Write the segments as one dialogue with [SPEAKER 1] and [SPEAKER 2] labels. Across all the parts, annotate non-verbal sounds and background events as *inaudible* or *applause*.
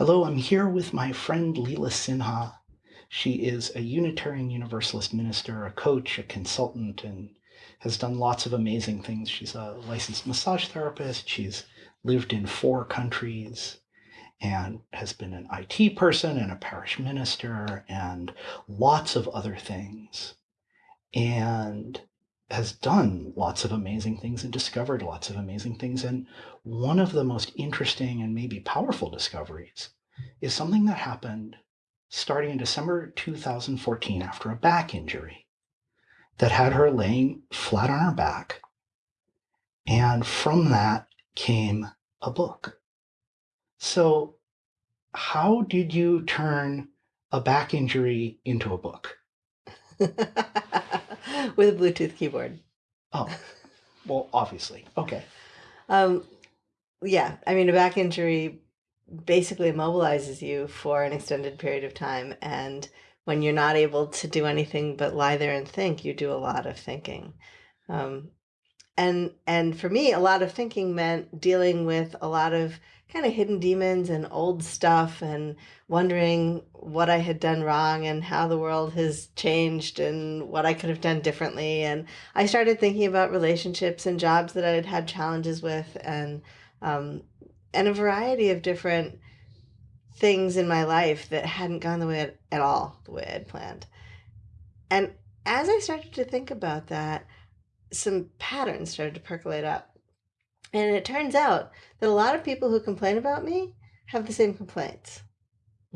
[SPEAKER 1] Hello, I'm here with my friend Leela Sinha. She is a Unitarian Universalist minister, a coach, a consultant, and has done lots of amazing things. She's a licensed massage therapist. She's lived in four countries and has been an IT person and a parish minister and lots of other things. And has done lots of amazing things and discovered lots of amazing things. And one of the most interesting and maybe powerful discoveries is something that happened starting in December 2014 after a back injury that had her laying flat on her back. And from that came a book. So, how did you turn a back injury into a book? *laughs*
[SPEAKER 2] with a Bluetooth keyboard.
[SPEAKER 1] Oh, well, obviously. Okay.
[SPEAKER 2] Um, yeah, I mean, a back injury basically immobilizes you for an extended period of time. And when you're not able to do anything but lie there and think, you do a lot of thinking. Um, and and for me, a lot of thinking meant dealing with a lot of kind of hidden demons and old stuff and wondering what I had done wrong and how the world has changed and what I could have done differently. And I started thinking about relationships and jobs that I had had challenges with and um, and a variety of different things in my life that hadn't gone the way at all the way I'd planned. And as I started to think about that, some patterns started to percolate up. And it turns out that a lot of people who complain about me have the same complaints.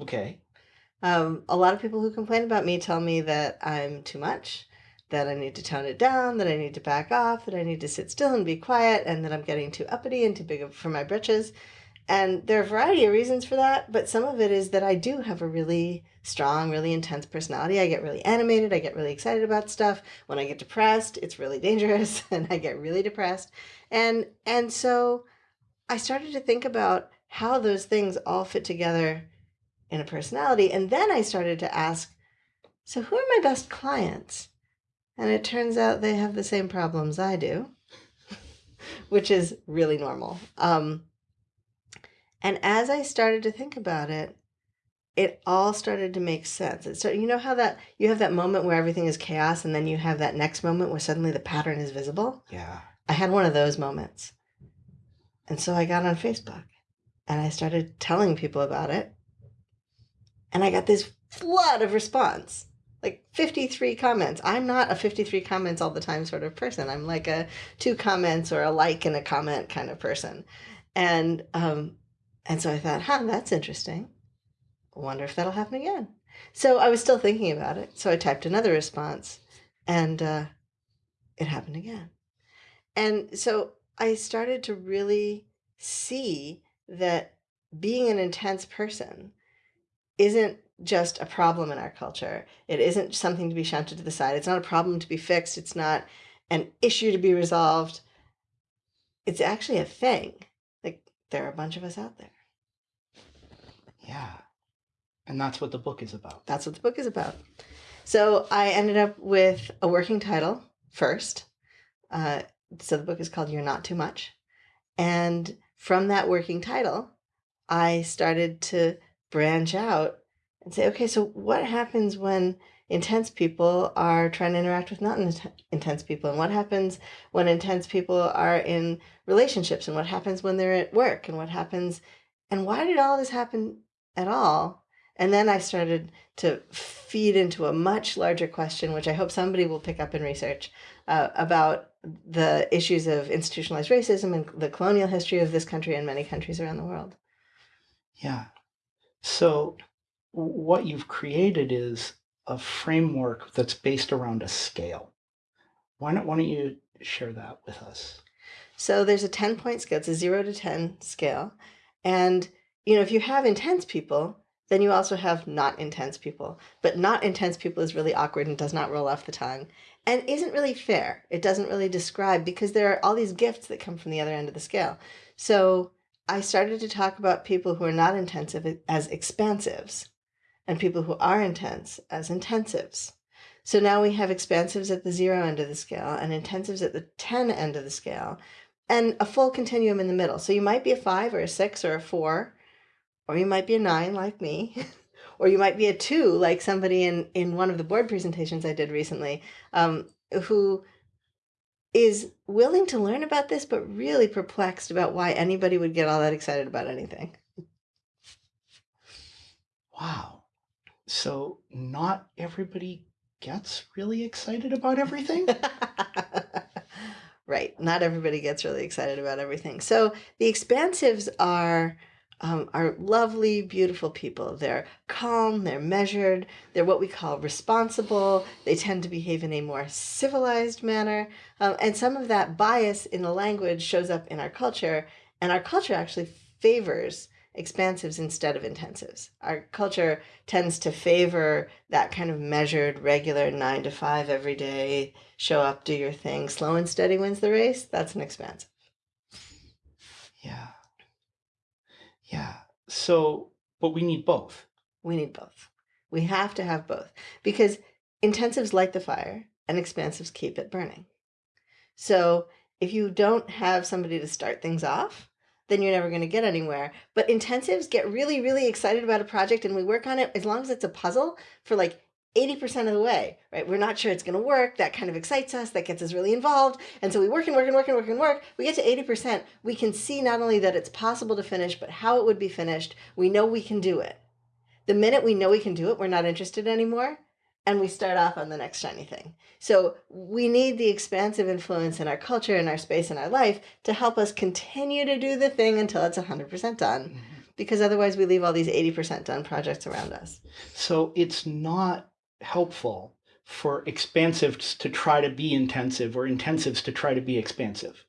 [SPEAKER 1] Okay.
[SPEAKER 2] Um, a lot of people who complain about me tell me that I'm too much, that I need to tone it down, that I need to back off, that I need to sit still and be quiet, and that I'm getting too uppity and too big for my britches. And there are a variety of reasons for that, but some of it is that I do have a really strong, really intense personality. I get really animated, I get really excited about stuff. When I get depressed, it's really dangerous *laughs* and I get really depressed. And and so I started to think about how those things all fit together in a personality. And then I started to ask, so who are my best clients? And it turns out they have the same problems I do, *laughs* which is really normal. Um, and as I started to think about it, it all started to make sense. It started, you know how that you have that moment where everything is chaos and then you have that next moment where suddenly the pattern is visible?
[SPEAKER 1] Yeah.
[SPEAKER 2] I had one of those moments. And so I got on Facebook and I started telling people about it. And I got this flood of response like 53 comments. I'm not a 53 comments all the time sort of person. I'm like a two comments or a like and a comment kind of person. And um, and so I thought, huh, that's interesting. I wonder if that'll happen again. So I was still thinking about it. So I typed another response and uh, it happened again. And so I started to really see that being an intense person isn't just a problem in our culture. It isn't something to be shunted to the side. It's not a problem to be fixed. It's not an issue to be resolved. It's actually a thing Like there are a bunch of us out there.
[SPEAKER 1] Yeah. And that's what the book is about.
[SPEAKER 2] That's what the book is about. So I ended up with a working title first. Uh, so the book is called You're Not Too Much. And from that working title, I started to branch out and say, okay, so what happens when intense people are trying to interact with not intense people and what happens when intense people are in relationships and what happens when they're at work and what happens and why did all this happen at all? And then i started to feed into a much larger question which i hope somebody will pick up in research uh, about the issues of institutionalized racism and the colonial history of this country and many countries around the world.
[SPEAKER 1] Yeah. So what you've created is a framework that's based around a scale. Why don't, why don't you share that with us?
[SPEAKER 2] So there's a 10 point scale. It's a zero to 10 scale. And, you know, if you have intense people, then you also have not intense people. But not intense people is really awkward and does not roll off the tongue and isn't really fair. It doesn't really describe because there are all these gifts that come from the other end of the scale. So I started to talk about people who are not intensive as expansives and people who are intense as intensives. So now we have expansives at the zero end of the scale and intensives at the 10 end of the scale and a full continuum in the middle. So you might be a five or a six or a four or you might be a nine like me, *laughs* or you might be a two like somebody in in one of the board presentations I did recently, um, who is willing to learn about this, but really perplexed about why anybody would get all that excited about anything.
[SPEAKER 1] Wow. So not everybody gets really excited about everything? *laughs*
[SPEAKER 2] right. Not everybody gets really excited about everything. So the expansives are um, are lovely, beautiful people. They're calm, they're measured, they're what we call responsible. They tend to behave in a more civilized manner. Um, and some of that bias in the language shows up in our culture. And our culture actually favors expansives instead of intensives. Our culture tends to favor that kind of measured, regular nine to five every day, show up, do your thing, slow and steady wins the race. That's an expansive.
[SPEAKER 1] Yeah. Yeah. So, but we need both.
[SPEAKER 2] We need both. We have to have both because intensives light the fire and expansives keep it burning. So, if you don't have somebody to start things off, then you're never going to get anywhere. But intensives get really, really excited about a project and we work on it as long as it's a puzzle for like 80% of the way, right? We're not sure it's going to work. That kind of excites us. That gets us really involved. And so we work and work and work and work and work. We get to 80%. We can see not only that it's possible to finish, but how it would be finished. We know we can do it. The minute we know we can do it, we're not interested anymore and we start off on the next shiny thing. So we need the expansive influence in our culture, in our space, in our life to help us continue to do the thing until it's 100% done. Mm-hmm. Because otherwise, we leave all these 80% done projects around us.
[SPEAKER 1] So it's not helpful for expansives to try to be intensive or intensives to try to be expansive.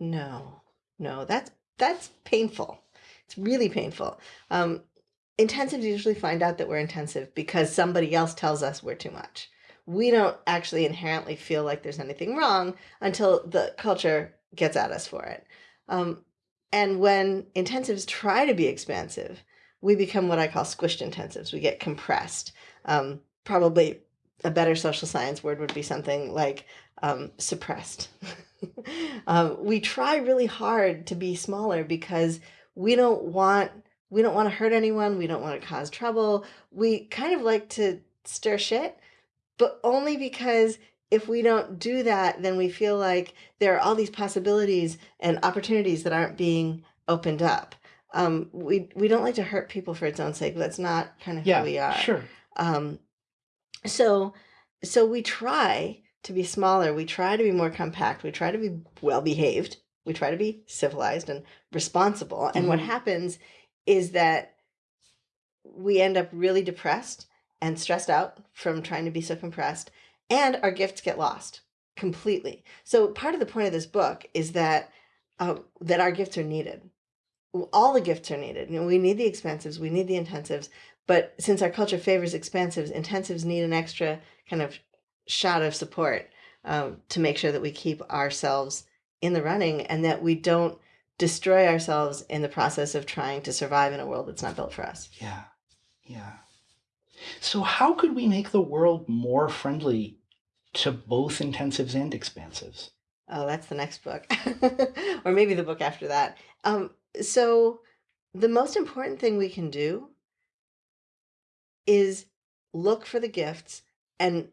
[SPEAKER 2] No, no, that's that's painful. It's really painful. Um, intensives usually find out that we're intensive because somebody else tells us we're too much. We don't actually inherently feel like there's anything wrong until the culture gets at us for it. Um, and when intensives try to be expansive, we become what I call squished intensives. We get compressed. Um, probably a better social science word would be something like um, suppressed. *laughs* um, we try really hard to be smaller because we don't want we don't want to hurt anyone. We don't want to cause trouble. We kind of like to stir shit, but only because if we don't do that, then we feel like there are all these possibilities and opportunities that aren't being opened up. Um, we we don't like to hurt people for its own sake. That's not kind of
[SPEAKER 1] yeah,
[SPEAKER 2] who we are.
[SPEAKER 1] Sure.
[SPEAKER 2] Um, so so we try to be smaller. We try to be more compact. We try to be well behaved. We try to be civilized and responsible. And mm-hmm. what happens is that we end up really depressed and stressed out from trying to be so compressed, and our gifts get lost completely. So part of the point of this book is that um, that our gifts are needed. All the gifts are needed. You know, we need the expansives, we need the intensives, but since our culture favors expansives, intensives need an extra kind of shot of support um, to make sure that we keep ourselves in the running and that we don't destroy ourselves in the process of trying to survive in a world that's not built for us.
[SPEAKER 1] Yeah. Yeah. So, how could we make the world more friendly to both intensives and expansives?
[SPEAKER 2] Oh, that's the next book, *laughs* or maybe the book after that. Um, so, the most important thing we can do is look for the gifts and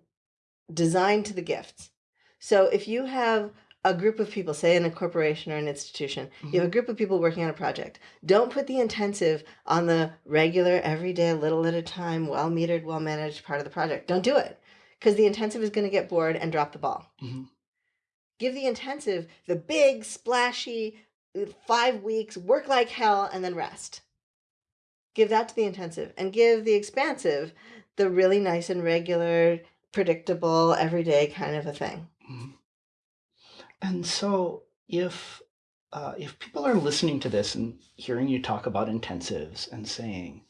[SPEAKER 2] design to the gifts. So, if you have a group of people, say in a corporation or an institution, mm-hmm. you have a group of people working on a project. Don't put the intensive on the regular, everyday, little at a time, well metered, well managed part of the project. Don't do it because the intensive is going to get bored and drop the ball. Mm-hmm. Give the intensive the big, splashy, uh, five weeks, work like hell, and then rest. Give that to the intensive and give the expansive the really nice and regular, predictable, everyday kind of a thing. Mm-hmm.
[SPEAKER 1] And so if uh, if people are listening to this and hearing you talk about intensives and saying,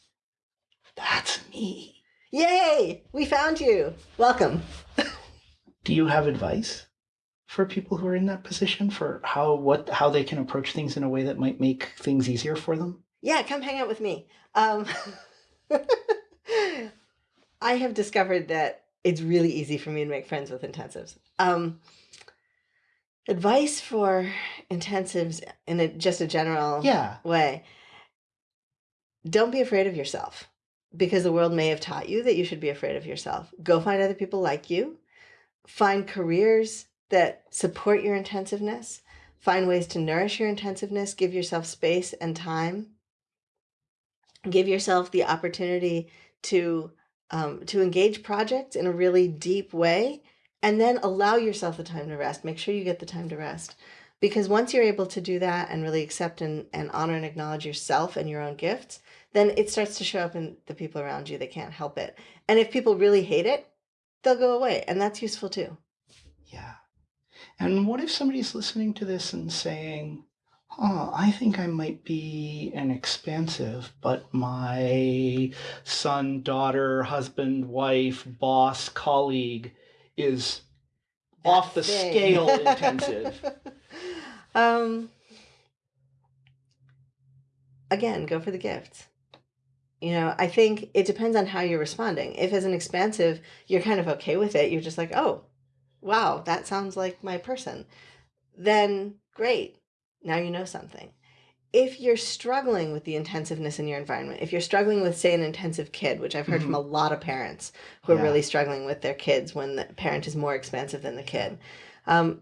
[SPEAKER 1] "That's me,"
[SPEAKER 2] yay, we found you. Welcome. *laughs*
[SPEAKER 1] Do you have advice for people who are in that position for how what how they can approach things in a way that might make things easier for them?
[SPEAKER 2] Yeah, come hang out with me. Um, *laughs* I have discovered that it's really easy for me to make friends with intensives. Um, advice for intensives in a, just a general
[SPEAKER 1] yeah.
[SPEAKER 2] way don't be afraid of yourself because the world may have taught you that you should be afraid of yourself. Go find other people like you. Find careers that support your intensiveness. Find ways to nourish your intensiveness. Give yourself space and time. Give yourself the opportunity to um, to engage projects in a really deep way, and then allow yourself the time to rest. Make sure you get the time to rest. Because once you're able to do that and really accept and, and honor and acknowledge yourself and your own gifts, then it starts to show up in the people around you. They can't help it. And if people really hate it, they'll go away. And that's useful too.
[SPEAKER 1] Yeah. And what if somebody's listening to this and saying, oh, I think I might be an expansive, but my son, daughter, husband, wife, boss, colleague is
[SPEAKER 2] That
[SPEAKER 1] off the
[SPEAKER 2] thing.
[SPEAKER 1] scale *laughs* intensive.
[SPEAKER 2] um, again, go for the gifts. You know, I think it depends on how you're responding. If as an expansive, you're kind of okay with it, you're just like, oh, wow, that sounds like my person, then great. Now you know something. If you're struggling with the intensiveness in your environment, if you're struggling with, say, an intensive kid, which I've heard from a lot of parents who are really struggling with their kids when the parent is more expansive than the kid, um,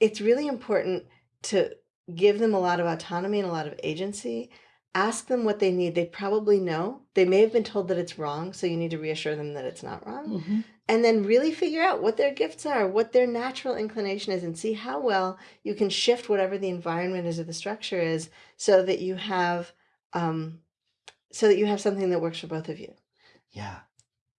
[SPEAKER 2] it's really important to give them a lot of autonomy and a lot of agency. Ask them what they need. They probably know. They may have been told that it's wrong, so you need to reassure them that it's not wrong
[SPEAKER 1] Mhm.
[SPEAKER 2] and then really figure out what their gifts are, what their natural inclination is, and see how well you can shift whatever the environment is or the structure is, so that you have, um, so that you have something that works for both of you.
[SPEAKER 1] Yeah.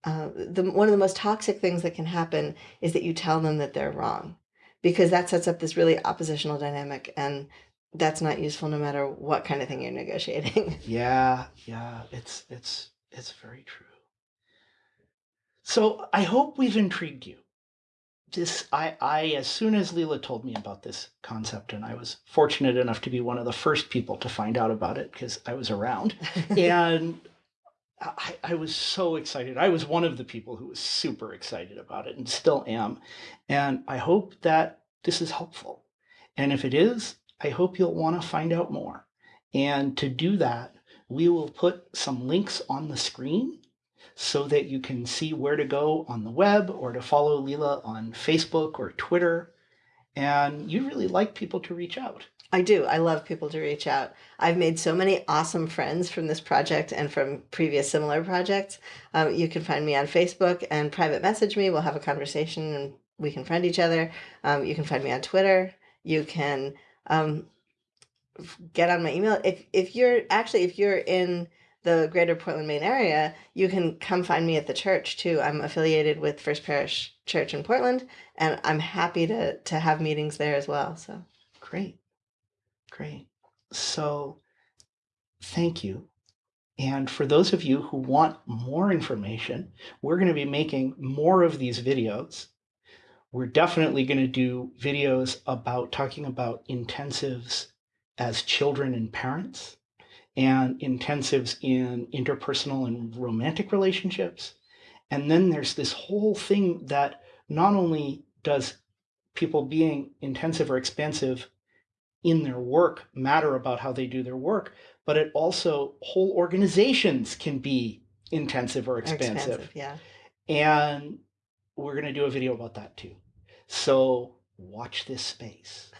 [SPEAKER 2] Uh, the one of the most toxic things that can happen is that you tell them that they're wrong, because that sets up this really oppositional dynamic, and that's not useful no matter what kind of thing you're negotiating. *laughs*
[SPEAKER 1] Yeah, yeah, it's it's it's very true. So I hope we've intrigued you. This I I as soon as Leela told me about this concept, and I was fortunate enough to be one of the first people to find out about it because I was around, *laughs* and I, I was so excited. I was one of the people who was super excited about it and still am. And I hope that this is helpful. And if it is, I hope you'll want to find out more. And to do that, we will put some links on the screen so that you can see where to go on the web or to follow Leela on Facebook or Twitter. And you'd really like people to reach out.
[SPEAKER 2] I do. I love people to reach out. I've made so many awesome friends from this project and from previous similar projects. Um, you can find me on Facebook and private message me. We'll have a conversation and we can friend each other. Um, you can find me on Twitter. You can um, get on my email. If if you're actually if you're in the greater Portland, Maine area, you can come find me at the church too. I'm affiliated with First Parish Church in Portland, and I'm happy to to have meetings there as well. So.
[SPEAKER 1] Great. Great. So thank you. And for those of you who want more information, we're going to be making more of these videos. We're definitely going to do videos about talking about intensives as children and parents and intensives in interpersonal and romantic relationships. And then there's this whole thing that not only does people being intensive or expansive in their work matter about how they do their work, but it also whole organizations can be intensive or expansive.
[SPEAKER 2] yeah.
[SPEAKER 1] And we're going to do a video about that too. So watch this space.